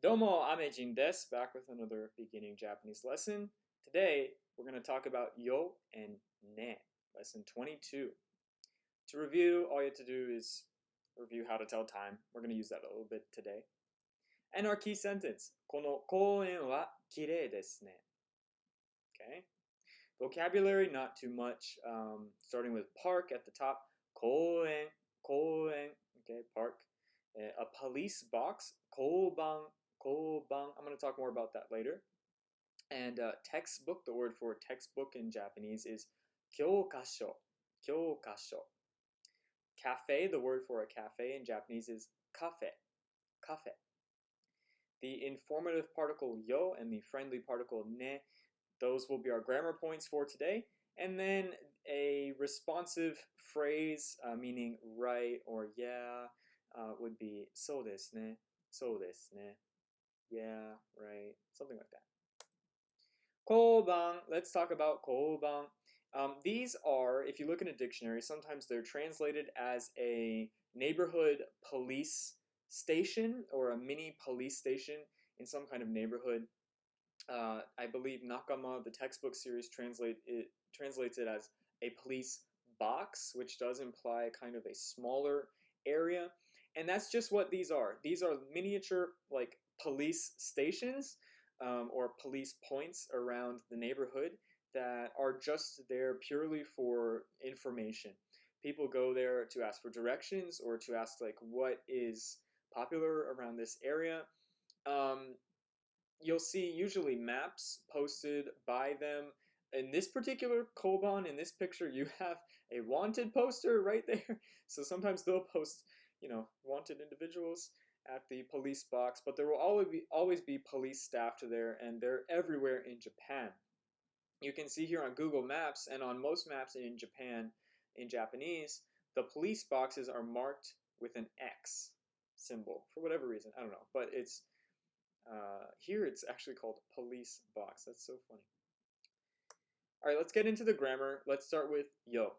Domo Amejin desu, back with another beginning Japanese lesson. Today, we're going to talk about yo and ne, lesson 22. To review, all you have to do is review how to tell time. We're going to use that a little bit today. And our key sentence, この公園は綺麗ですね. Okay. Vocabulary, not too much. Um, starting with park at the top. 公園,公園. Okay, park. Uh, a police box. 交番 Koban. I'm going to talk more about that later. And uh, textbook, the word for textbook in Japanese is kyokasho. Kyokasho. Cafe, the word for a cafe in Japanese is kafe. Kafe. The informative particle yo and the friendly particle ne, those will be our grammar points for today. And then a responsive phrase uh, meaning right or yeah uh, would be so desu ne, so desu ne. Yeah, right. Something like that. Koban. Let's talk about koban. Um, these are, if you look in a dictionary, sometimes they're translated as a neighborhood police station or a mini police station in some kind of neighborhood. Uh, I believe Nakama, the textbook series, translate it translates it as a police box, which does imply kind of a smaller area. And that's just what these are. These are miniature, like police stations um, or police points around the neighborhood that are just there purely for information. People go there to ask for directions or to ask like what is popular around this area. Um, you'll see usually maps posted by them. In this particular Koban, in this picture, you have a wanted poster right there. So sometimes they'll post, you know, wanted individuals at the police box, but there will always be, always be police staff there, and they're everywhere in Japan. You can see here on Google Maps and on most maps in Japan, in Japanese, the police boxes are marked with an X symbol for whatever reason. I don't know, but it's uh, here it's actually called police box. That's so funny. All right, let's get into the grammar. Let's start with yo.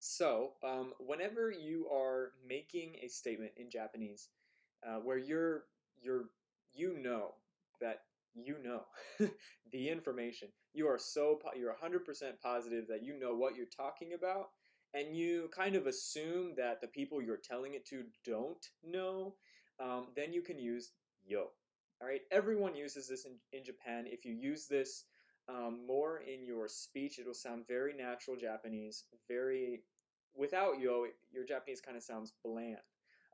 So, um, whenever you are making a statement in Japanese, uh, where you're you're you know that you know the information. You are so you're 100% positive that you know what you're talking about and you kind of assume that the people you're telling it to don't know, um, then you can use yo. All right, everyone uses this in, in Japan. If you use this um, more in your speech, it'll sound very natural Japanese, very, without yo, your Japanese kind of sounds bland.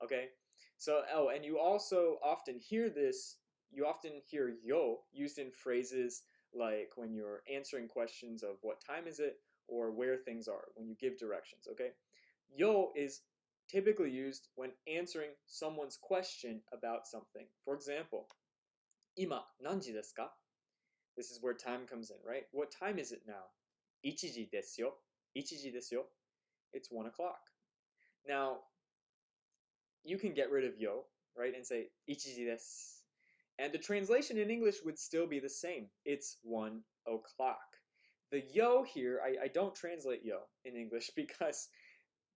Okay, so, oh, and you also often hear this, you often hear yo used in phrases like when you're answering questions of what time is it or where things are, when you give directions, okay? Yo is typically used when answering someone's question about something. For example, ima nanji desu ka? This is where time comes in, right? What time is it now? Ichiji desu yo. Ichiji desu yo. It's one o'clock. Now, you can get rid of yo, right, and say ichiji desu. And the translation in English would still be the same. It's one o'clock. The yo here, I, I don't translate yo in English because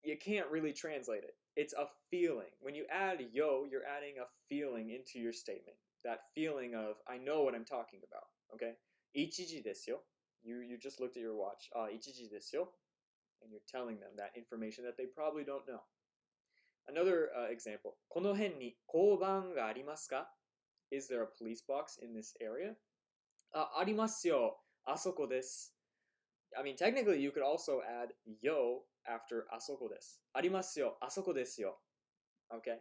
you can't really translate it. It's a feeling. When you add yo, you're adding a feeling into your statement. That feeling of, I know what I'm talking about, okay? Ichiji desu yo. You, you just looked at your watch. Ah, ichiji desu yo. And you're telling them that information that they probably don't know. Another uh, example. この辺に交番がありますか Is there a police box in this area? あ、ありますよ。あそこです。I mean, technically, you could also add yo after あそこです。ありますよ。あそこですよ。Okay?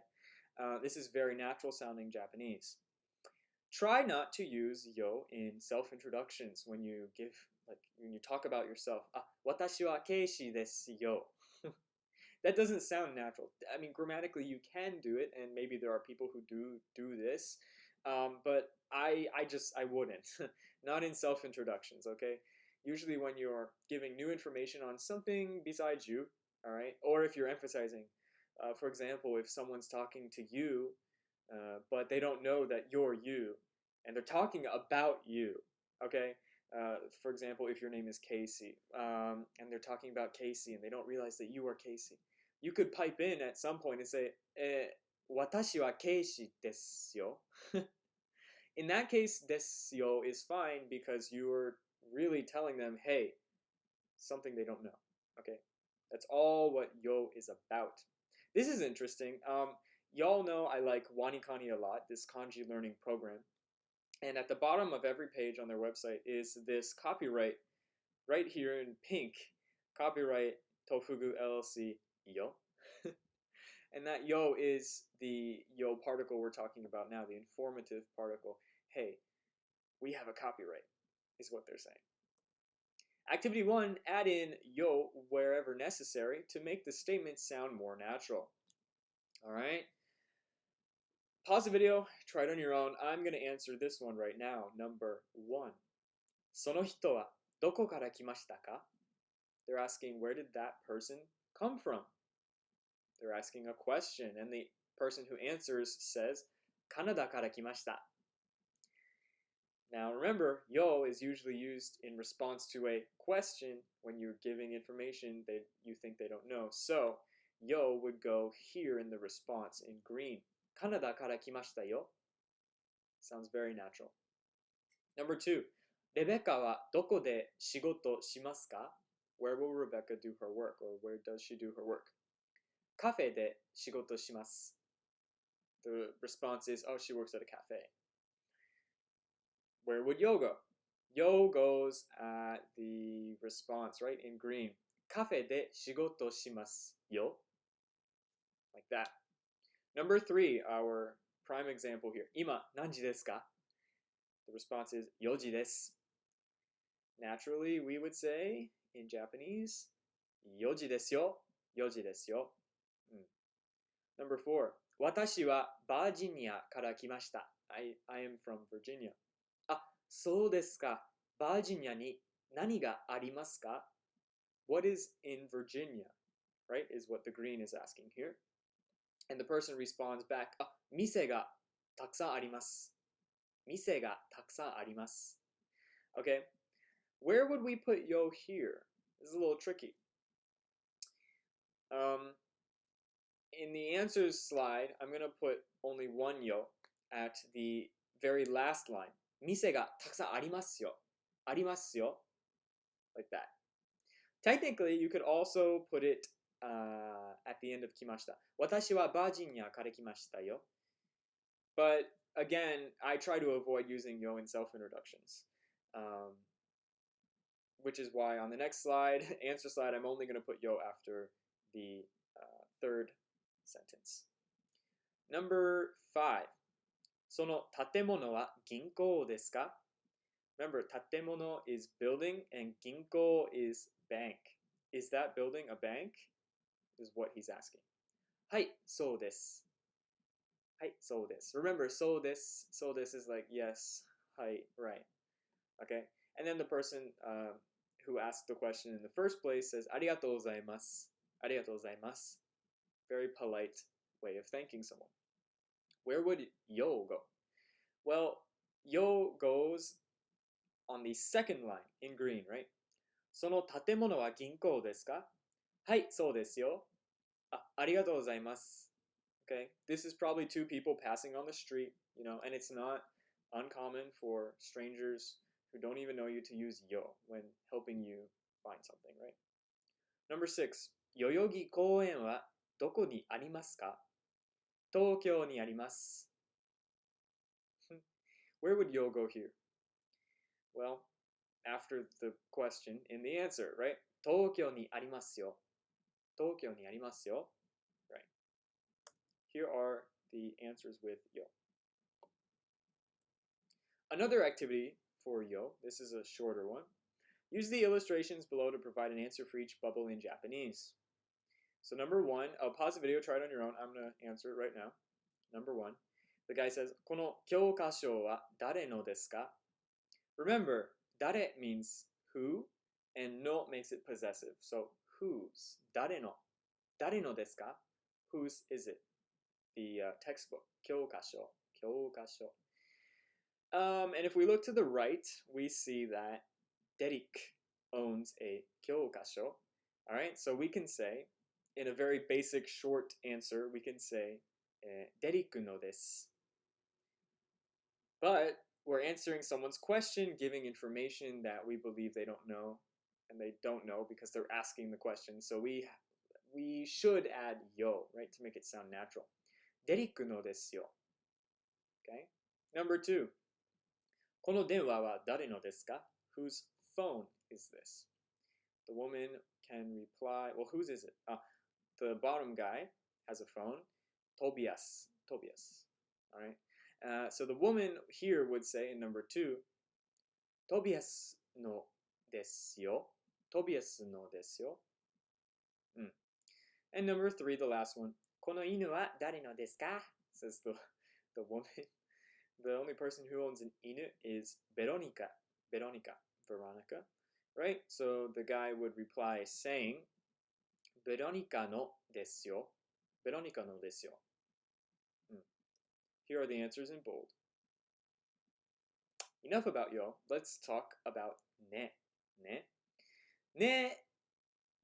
Uh, this is very natural sounding Japanese. Try not to use yo in self introductions when you give, like, when you talk about yourself. あ、私はケイシーですよ。 That doesn't sound natural. I mean, grammatically, you can do it, and maybe there are people who do do this, um, but I I just I wouldn't. Not in self introductions. Okay. Usually, when you're giving new information on something besides you, all right, or if you're emphasizing, uh, for example, if someone's talking to you, uh, but they don't know that you're you, and they're talking about you, okay. Uh, for example, if your name is Casey, um, and they're talking about Casey, and they don't realize that you are Casey, you could pipe in at some point and say, eh, 私は警視ですよ. In that case, desyo is fine because you're really telling them, hey, something they don't know. Okay, that's all what yo is about. This is interesting. Um, y'all know I like WaniKani a lot, this kanji learning program. And at the bottom of every page on their website is this copyright right here in pink. Copyright Tofugu LLC yo. and that yo is the yo particle we're talking about now, the informative particle. Hey, we have a copyright, is what they're saying. Activity one, add in yo wherever necessary to make the statement sound more natural. All right. Pause the video, try it on your own. I'm going to answer this one right now. Number one. その人はどこから来ましたか They're asking, where did that person come from? They're asking a question, and the person who answers says, Kanada kara kimashita. Now remember, yo is usually used in response to a question when you're giving information that you think they don't know. So, yo would go here in the response in green. Kanada kara kimashita yo. Sounds very natural. Number two, Rebecca wa doko de shigoto shimasu ka? Where will Rebecca do her work or where does she do her work? cafe de shigoto shimasu. The response is, oh, she works at a cafe. Where would yo go? Yo goes at the response, right, in green. Cafe de shigoto shimasu yo. Like that. Number three, our prime example here. Ima, nanji desu ka? The response is yoji desu. Naturally, we would say in Japanese, yoji desu yo, yoji desu yo. Number four 私はバージニアから来ました I, I am from Virginia あ、そうですかバージニアに何がありますか What is in Virginia? Right? Is what the green is asking here. And the person responds back, あ、店がたくさんあります。店がたくさんあります。Okay? Where would we put yo here? This is a little tricky. Um, in the answers slide, I'm going to put only one yo at the very last line. 店がたくさんありますよ。ありますよ。Like that. Technically, you could also put it uh, at the end of 来ました。私はバージニアから来ましたよ。But again, I try to avoid using yo in self introductions. Um, which is why on the next slide, answer slide, I'm only going to put yo after the uh, third sentence. Number five. その建物は銀行ですか Remember, 建物 is building and 銀行 is bank. Is that building a bank? Is what he's asking. はい、そうです。はい、そうです。Remember, そうです。そうです is like yes, はい、right. Okay? And then the person uh, who asked the question in the first place says ありがとうございます。ありがとうございます。Very polite way of thanking someone. Where would yo go? Well, yo goes on the second line in green, right? その建物は銀行ですかはい、そうですよ。あ、ありがとうございます。Okay, this is probably two people passing on the street, you know, and it's not uncommon for strangers who don't even know you to use yo when helping you find something, right? Number six, 代々木公園は どこにありますか東京にあります。Where would yo go here? Well, after the question in the answer, right? 東京にありますよ。東京にありますよ。Right. Here are the answers with yo. Another activity for yo, this is a shorter one. Use the illustrations below to provide an answer for each bubble in Japanese. So number one, I'll pause the video, try it on your own. I'm going to answer it right now. Number one, the guy says, この教科書は誰のですか Remember, 誰 means who, and no makes it possessive. So whose, 誰の、誰のですか Whose is it? The uh, textbook, 教科書、教科書. Um, and if we look to the right, we see that Derek owns a 教科書. All right, so we can say, in a very basic short answer, we can say, eh, デリックのです. But we're answering someone's question, giving information that we believe they don't know, and they don't know because they're asking the question. So we we should add yo, right, to make it sound natural. Deriku no desu yo. Okay. Number two. この電話は誰のですか Whose phone is this? The woman can reply, well, whose is it? Ah, the bottom guy has a phone, Tobias, Tobias, all right? Uh, so the woman here would say in number two, Tobias no desio, Tobias no desio. Mm. And number three, the last one, Kono inu wa dare no desu ka? Says the, the woman. The only person who owns an inu is Veronica, Veronica, Veronica, right? So the guy would reply saying, Veronica no desu. Veronica no desu yo. Hmm. Here are the answers in bold. Enough about yo. Let's talk about ne. Ne. Ne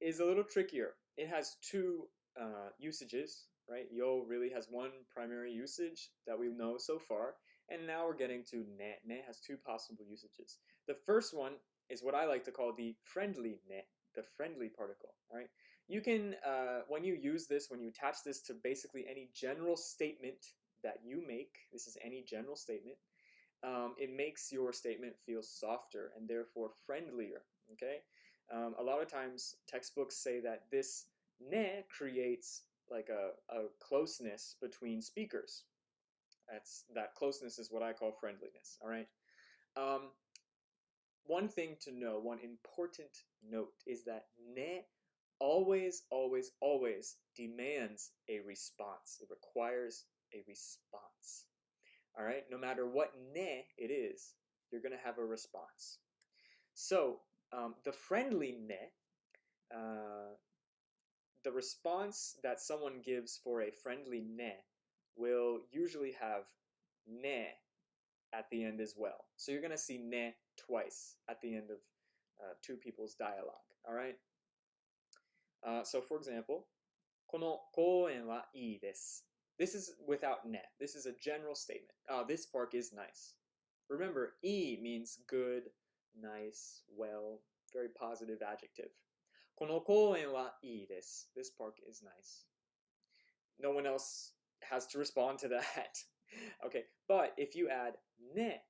is a little trickier. It has two uh, usages, right? Yo really has one primary usage that we know so far, and now we're getting to ne. Ne has two possible usages. The first one is what I like to call the friendly ne, the friendly particle, right? You can, uh, when you use this, when you attach this to basically any general statement that you make, this is any general statement, um, it makes your statement feel softer and therefore friendlier, okay? Um, a lot of times textbooks say that this ne creates like a, a closeness between speakers. That's that closeness is what I call friendliness. All right. Um, one thing to know, one important note, is that ne always, always, always demands a response. It requires a response. All right. No matter what ne it is, you're going to have a response. So um, the friendly ne. Uh, the response that someone gives for a friendly ne will usually have ne at the end as well. So you're going to see ne twice at the end of uh, two people's dialogue. All right. Uh, so for example, この公園はいいです. This is without ne. This is a general statement. Oh, this park is nice. Remember, i means good, nice, well, very positive adjective. この公園はいいです. This park is nice. No one else has to respond to that. okay, but if you add ne,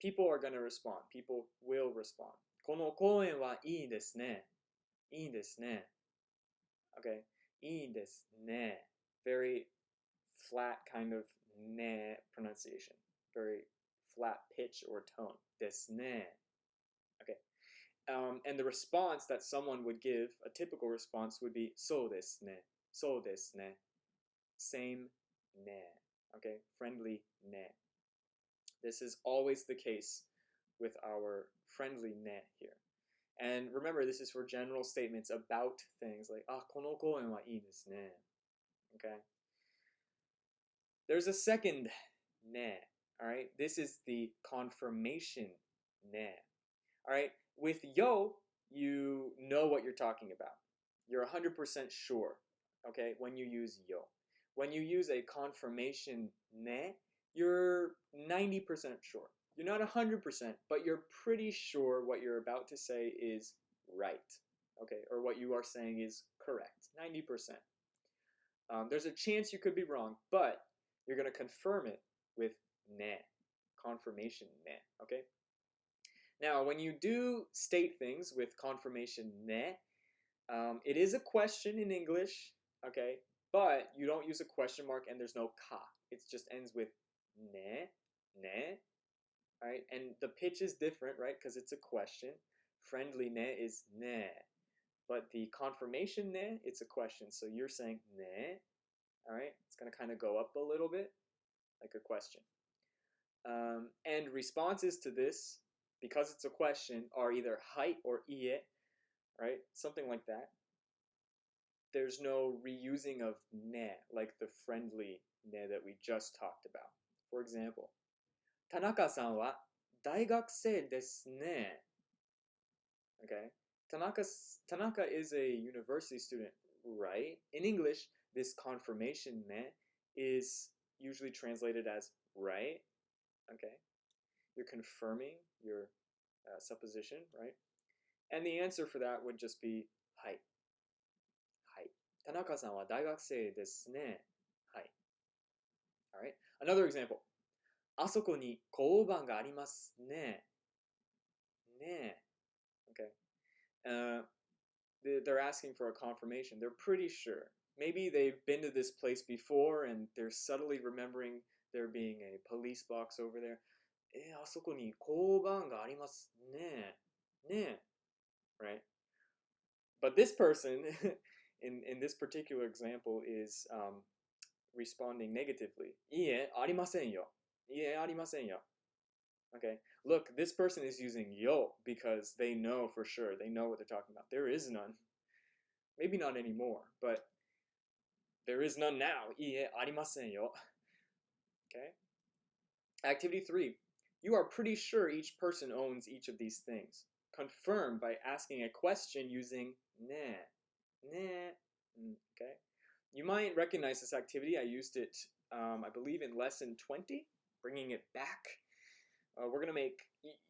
people are going to respond. People will respond. この公園はいいですね。 いいですね。Okay, いいですね. Very flat kind of ne pronunciation. Very flat pitch or tone. ですね. Okay. Um, and the response that someone would give, a typical response would be so desu ne, so desu ne, same ne, okay, friendly ne. This is always the case with our friendly ne here. And remember, this is for general statements about things like, ah, kono koen wa ne, okay. There's a second ne, all right. This is the confirmation ne, all right with yo, you know what you're talking about. You're 100% sure, okay, when you use yo. When you use a confirmation ne, you're 90% sure. You're not 100%, but you're pretty sure what you're about to say is right, okay, or what you are saying is correct, 90%. Um, there's a chance you could be wrong, but you're going to confirm it with ne, confirmation ne, okay? Now, when you do state things with confirmation ne, um, it is a question in English, okay, but you don't use a question mark and there's no ka. It just ends with ne, ne, right, and the pitch is different, right, because it's a question. Friendly ne is ne, but the confirmation ne, it's a question, so you're saying ne, all right, it's going to kind of go up a little bit, like a question. Um, and responses to this because it's a question, are either height or ie, right? Something like that. There's no reusing of ne, like the friendly ne that we just talked about. For example, Tanaka-san wa daigakusei desu ne. Okay, Tanaka, Tanaka is a university student, right? In English, this confirmation ne is usually translated as right. Okay, You're confirming your uh, supposition, right? And the answer for that would just be はい。はい。田中さんは大学生ですね。はい。Alright. Another example. あそこに交番がありますね。ね。Okay. Uh, they're asking for a confirmation. They're pretty sure. Maybe they've been to this place before and they're subtly remembering there being a police box over there. えー、あそこに交番がありますね。ね。Right? But this person, in, in this particular example, is um, responding negatively. いいえ、ありませんよ。 いいえ、ありませんよ。Okay, look, this person is using yo because they know for sure. They know what they're talking about. There is none. Maybe not anymore, but there is none now. いいえ、ありませんよ。Okay? Activity three. You are pretty sure each person owns each of these things. Confirm by asking a question using ne. Ne. Mm, okay? You might recognize this activity. I used it, um, I believe, in lesson 20, bringing it back. Uh, we're going to make,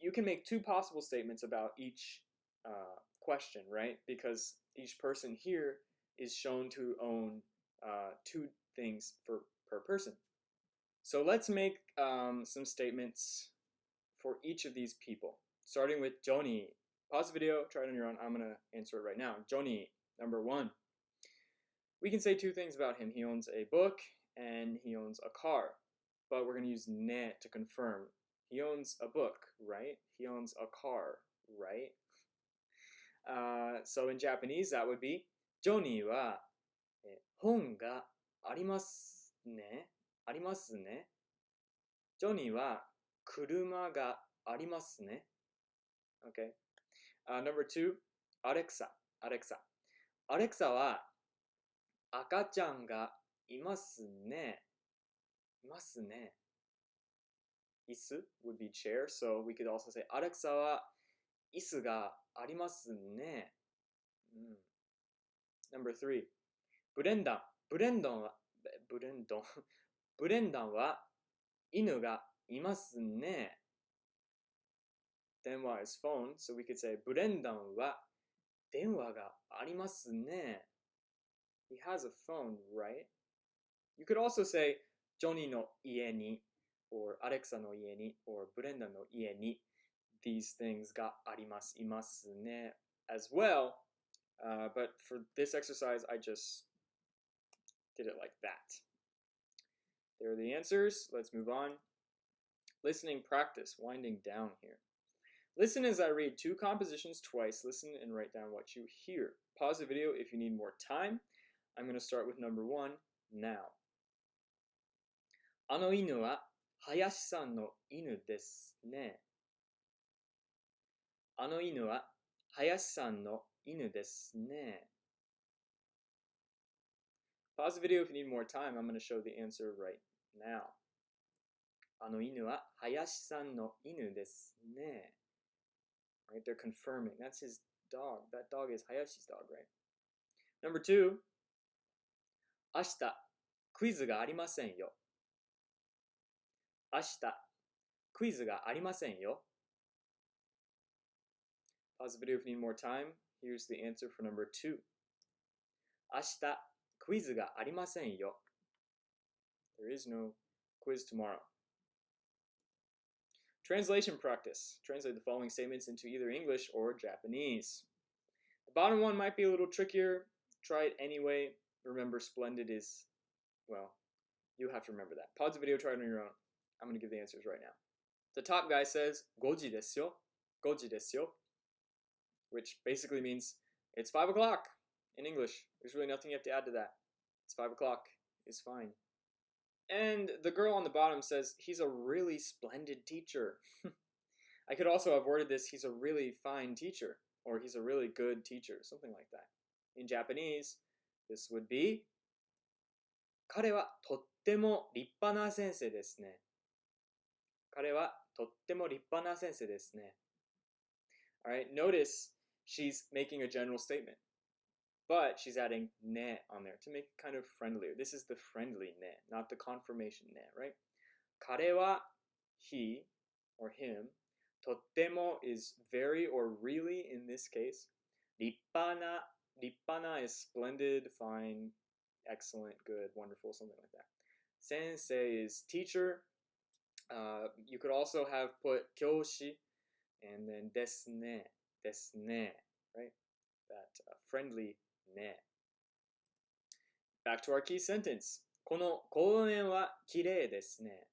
you can make two possible statements about each uh, question, right? Because each person here is shown to own uh, two things for, per person. So let's make um, some statements for each of these people, starting with Johnny. Pause the video, try it on your own. I'm going to answer it right now. Johnny, number one. We can say two things about him. He owns a book and he owns a car, but we're going to use ne to confirm. He owns a book, right? He owns a car, right? Uh, so in Japanese, that would be Johnny wa 本がありますね。ありますね。ジョニーは車がありますね。Okay. Uh, number two, アレクサ。アレクサ。アレクサは赤ちゃんがいますね。 ますね。椅子 would be chair, so we could also say アレクサは椅子がありますね。うん、Number three, ブレンダン。ブレンドンは、ブレンドン。ブレンダンは犬がいますね。電話 is phone, so we could say ブレンダンは電話がありますね。He has a phone, right? You could also say ジョニーの家に or アレクサの家に or ブレンダンの家に these things があります、いますね as well. Uh, but for this exercise, I just did it like that. There are the answers. Let's move on. Listening practice, winding down here. Listen as I read two compositions twice. Listen and write down what you hear. Pause the video if you need more time. I'm going to start with number one now. あの犬は林さんの犬ですね。あの犬は林さんの犬ですね。Pause the video if you need more time. I'm going to show the answer right now. あの犬は林さんの犬ですね。Right? They're confirming. That's his dog. That dog is Hayashi's dog, right? Number two. 明日、クイズがありませんよ。明日、クイズがありませんよ。Pause the video if you need more time. Here's the answer for number two. 明日、クイズがありませんよ。There is no quiz tomorrow. Translation practice. Translate the following statements into either English or Japanese. The bottom one might be a little trickier. Try it anyway. Remember, splendid is, well, you have to remember that. Pause the video, try it on your own. I'm going to give the answers right now. The top guy says, Goji desu yo. Goji desu yo. Which basically means it's 5 o'clock in English. There's really nothing you have to add to that. It's 5 o'clock. It's fine. And the girl on the bottom says, he's a really splendid teacher. I could also have worded this, he's a really fine teacher, or he's a really good teacher, something like that. In Japanese, this would be, 彼はとっても立派な先生ですね。 彼はとっても立派な先生ですね。Alright, notice she's making a general statement. But she's adding ne on there to make it kind of friendlier. This is the friendly ne, not the confirmation ne, right? 彼は he or him. Totemo is very or really in this case. Rippana, rippana is splendid, fine, excellent, good, wonderful, something like that. Sensei is teacher. Uh, you could also have put kyoshi and then desne, desne, right? That uh, friendly ne. Back to our key sentence. この公園は綺麗ですね。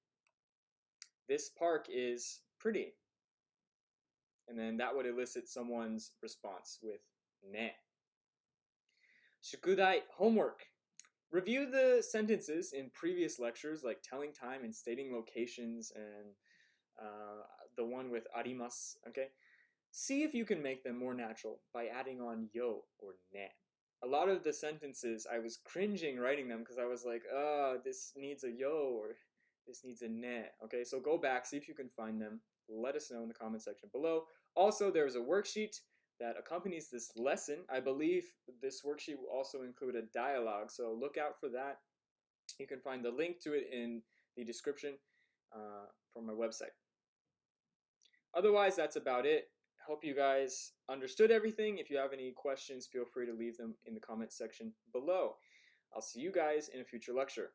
This park is pretty. And then that would elicit someone's response with ne. 宿題 homework. Review the sentences in previous lectures, like telling time and stating locations, and uh, the one with arimas. Okay, see if you can make them more natural by adding on yo or ne. A lot of the sentences I was cringing writing them because I was like, "Uh, this needs a yo" or "This needs a ne." Okay, so go back, see if you can find them. Let us know in the comment section below. Also, there's a worksheet that accompanies this lesson. I believe this worksheet will also include a dialogue, so look out for that. You can find the link to it in the description uh, from my website. Otherwise, that's about it. Hope you guys understood everything. If you have any questions, feel free to leave them in the comment section below. I'll see you guys in a future lecture.